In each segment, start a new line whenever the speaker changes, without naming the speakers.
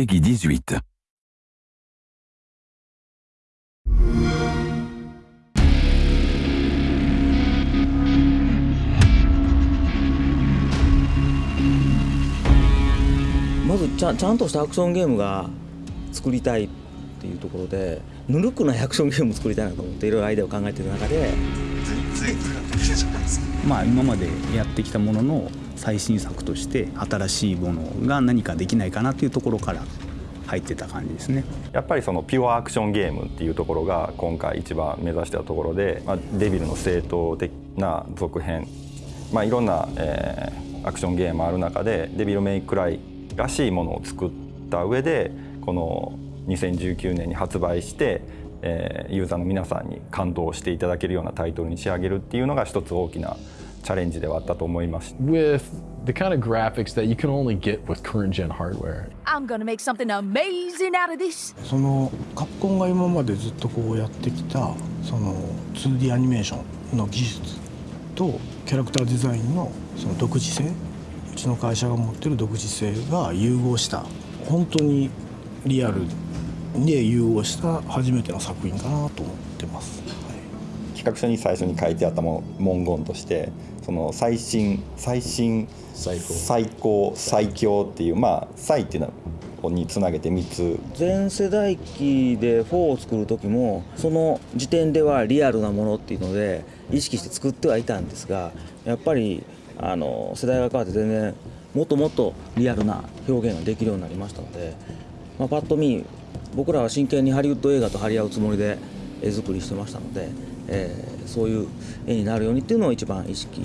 Peggy 18.
まずちゃちゃんとしたアクションゲームが作りたいっていうところでぬるくないアクションゲームを作りたいなと思っていろいろアイデアを考えている中で
まあ今までやってきたものの最新作として新しいものが何かできないかなというところから入ってた感じですね。
やっぱりそのピュアアクションゲームっていうところが今回一番目指したところで、まあ、デビルの正統的な続編、まあ、いろんな、えー、アクションゲームある中でデビルメイクライらしいものを作った上でこの2019年に発売して、えー、ユーザーの皆さんに感動していただけるようなタイトルに仕上げるっていうのが一つ大きなチャレンジではあったと思います。
With the kind of graphics that you can only get with current gen hardware.
I'm gonna make something amazing out of this.
そのカプコンが今までずっとこうやってきたその 2D アニメーションの技術とキャラクターデザインのその独自性うちの会社が持ってる独自性が融合した本当にリアルで融合した初めての作品かなと思ってます。
企画書に最初に書いてあったも文言としてその最新最新
最高。
最高最強っていうまあ最っていうのにつなげて3つ。
全世代機で4を作る時もその時点ではリアルなものっていうので意識して作ってはいたんですがやっぱりあの世代が変わって全然もっともっとリアルな表現ができるようになりましたので、まあ、パッと見僕らは真剣にハリウッド映画と張り合うつもりで絵作りしてましたので、えーそういう絵になるようにっていうのを一番意識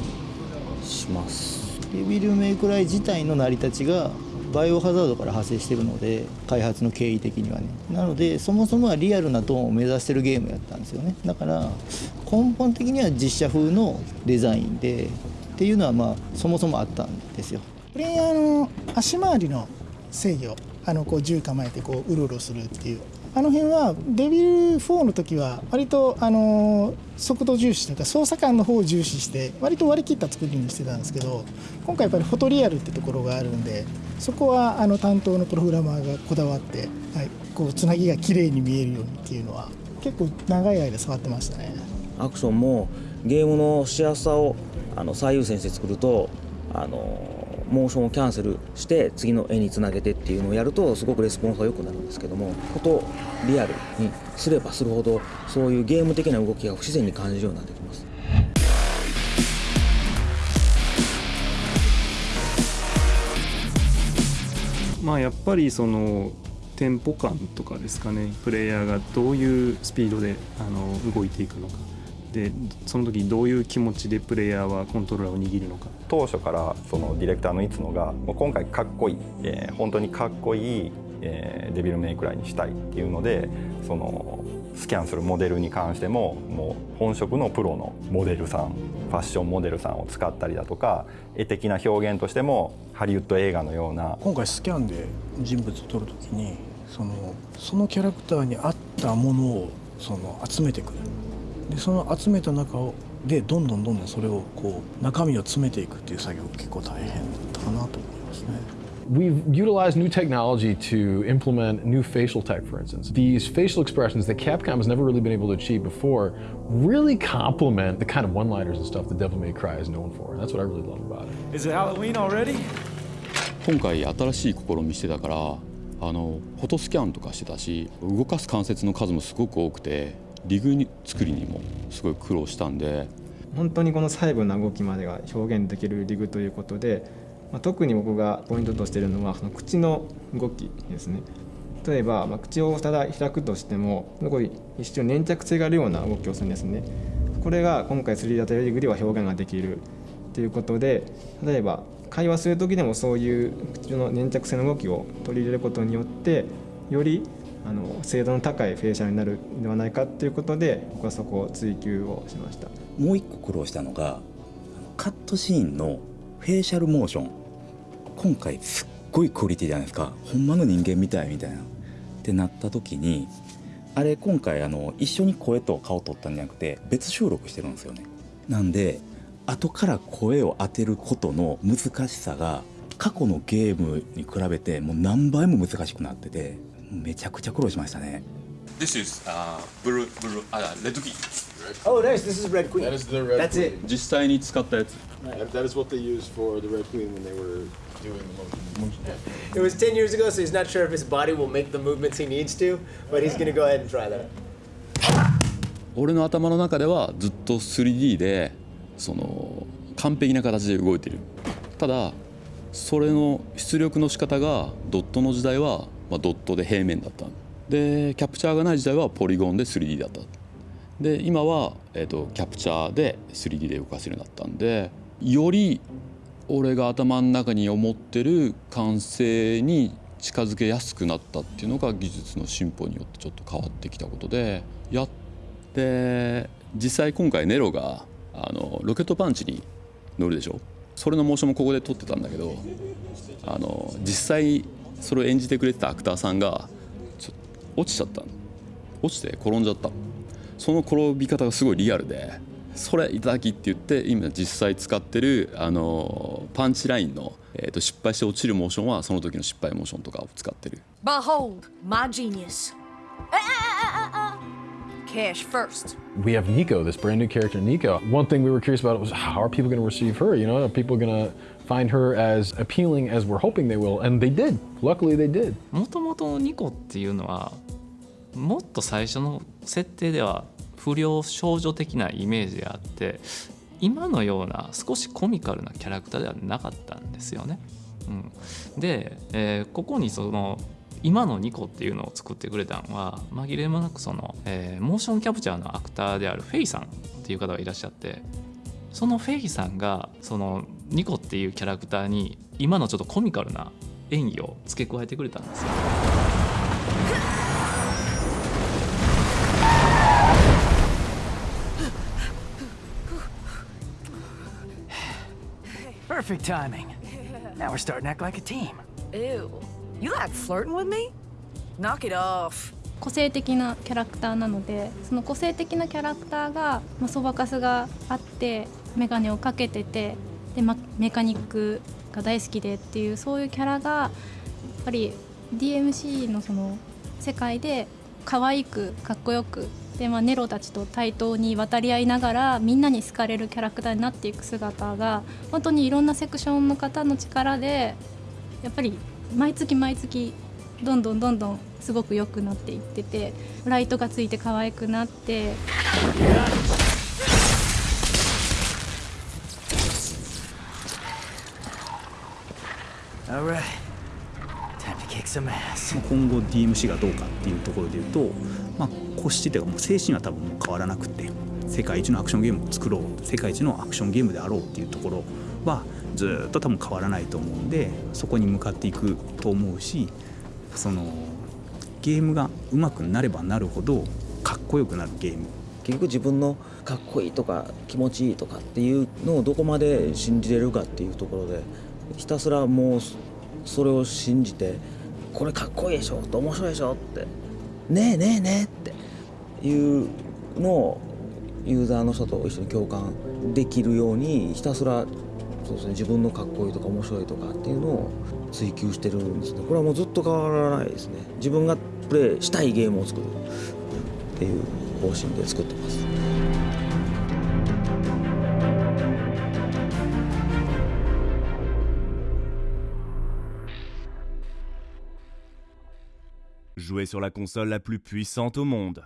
します。
デビルメイクライ自体の成り立ちがバイオハザードから派生してるので開発の経緯的にはね。なのでそもそもはリアルなトーンを目指してるゲームやったんですよね。だから根本的には実写風のデザインでっていうのはまあそもそもあったんですよ。
プレイヤーの足回りの制御あのこう銃構えてこううろうろするっていうあの辺はデビル4の時は割とあの速度重視というか操作感の方を重視して割と割り切った作りにしてたんですけど今回やっぱりフォトリアルってところがあるんでそこはあの担当のプログラマーがこだわって、はい、こうつなぎが綺麗に見えるようにっていうのは結構長い間触ってましたね。
アクションもゲームのしやすさをあの最優先して作るとあのモーションをキャンセルして次の絵につなげてっていうのをやるとすごくレスポンスが良くなるんですけどもフォトリアルにすればするほどそういうゲーム的な動きが不自然に感じるようになってきます。
まあやっぱりそのテンポ感とかですかねプレイヤーがどういうスピードであの動いていくのかでその時どういう気持ちでプレイヤーはコントローラーを握るのか。
当初からそのディレクターのいつのがもう今回かっこいい、えー本当にかっこいい、えーデビルメイクライにしたいっていうのでそのスキャンするモデルに関してももう本職のプロのモデルさんファッションモデルさんを使ったりだとか絵的な表現としてもハリウッド映画のような。
今回スキャンで人物を撮るときにそのそのキャラクターに合ったものをその集めてくるでその集めた中をでどんどんどんどんそれをこう中身を詰めていくっていう作業が結構大変だったかなと思いますね。
We've utilized new technology to implement new facial tech, for instance. These facial expressions that Capcom has never really been able to achieve before really complement the kind of one liners and stuff that Devil May Cry is known for. And that's what I really love about it.
Is it Halloween already?
今回新しい試みしてたからあのフォトスキャンとかしてたし動かす関節の数もすごく多くてリグに作りにもすごい苦労したんで。
本当にこの細部な動きまでが表現できるリグということで、まあ、特に僕がポイントとしているのはその口の動きですね。例えば、まあ、口をただ開くとしてもすごい一瞬粘着性があるような動きをするんですね。これが今回 3D ダタリグでは表現ができるということで例えば会話する時でもそういう口の粘着性の動きを取り入れることによってよりあの精度の高いフェイシャルになるんではないかということで僕はそこを追求をしました。
もう一個苦労したのがカットシーンのフェイシャルモーション。今回すっごいクオリティじゃないですか。ほんまの人間みたいみたいな。ってなった時にあれ今回あの一緒に声と顔撮ったんじゃなくて別収録してるんですよね。なんで後から声を当てることの難しさが過去のゲームに比べてもう何倍も難しくなってて。めちゃくちゃ苦労しましたね
This is、uh, blue, blue, あ、レッドキー
Oh, nice. This is Red Queen.
That is the Red
That's
Queen.
it.
実際に使ったやつ
That, that is what they used for the Red Queen when they were doing the motion.
It was 10 years ago, so he's not sure if his body will make the movements he needs to, but he's going to go ahead and try that.
俺の頭の中ではずっと 3D でその完璧な形で動いてるただそれの出力の仕方がドットの時代は、まあ、ドットで平面だったでキャプチャーがない時代はポリゴンで 3D だった。で今は、えー、とキャプチャーで 3D で動かせるようになったんでより俺が頭の中に思ってる完成に近づけやすくなったっていうのが技術の進歩によってちょっと変わってきたことでやって実際今回ネロがあのロケットパンチに乗るでしょ。それのモーションもここで撮ってたんだけどあの実際それを演じてくれてたアクターさんがちょ落ちちゃった落ちて転んじゃったその転び方がすごいリアルでそれいただきって言って今実際使ってるあのパンチラインの、えー、と失敗して落ちるモーションはその時の失敗モーションとかを使ってる
Behold my genius. Ah, ah, ah, ah, ah. Cash first.
We have Nico, this brand new character, Nico. One thing we were curious about was how are people going to receive her? You know, are people going to find her as appealing as we're hoping they will? And they did. Luckily, they did.
もともとのニコっていうのはもっと最初の設定では不良少女的なイメージであって今のような少しコミカルなキャラクターではなかったんですよね。うん、で、えーここにその今のニコっていうのを作ってくれたのは紛れもなくその、えーモーションキャプチャーのアクターであるフェイさんっていう方がいらっしゃってそのフェイさんがそのニコっていうキャラクターに今のちょっとコミカルな演技を付け加えてくれたんですよ。
Perfect timing. Now we're starting to act like a team.
Ew. You like flirting with me? Knock it off.
個性的なキャラクターなのでその個性的なキャラクターが、まあ、そばかすがあって眼鏡をかけててで、ま、メカニックが大好きでっていうそういうキャラがやっぱり DMC のその世界で可愛くかっこよくで、まあ、ネロたちと対等に渡り合いながらみんなに好かれるキャラクターになっていく姿が本当にいろんなセクションの方の力でやっぱり毎月毎月どんどんどんどんすごく良くなっていっててライトがついて可愛くなって。
Alright. Time to kick some ass.
今後 DMC がどうかっていうところで言うと、まあ、骨子というかもう精神は多分もう変わらなくて世界一のアクションゲームを作ろう世界一のアクションゲームであろうっていうところはずっと多分変わらないと思うんでそこに向かっていくと思うしそのゲームが上手くなればなるほどかっこよくなるゲーム。
結局自分のかっこいいとか気持ちいいとかっていうのをどこまで信じれるかっていうところでひたすらもうそれを信じてこれかっこいいでしょって面白いでしょってねえねえねえっていうのをユーザーの人と一緒に共感できるようにひたすらそうですね自分のかっこいいとか面白いとかっていうのを追求してるんですねこれはもうずっと変わらないですね自分がプレイしたいゲームを作るっていう方針で作ってます。
Jouer sur la console la plus puissante au monde.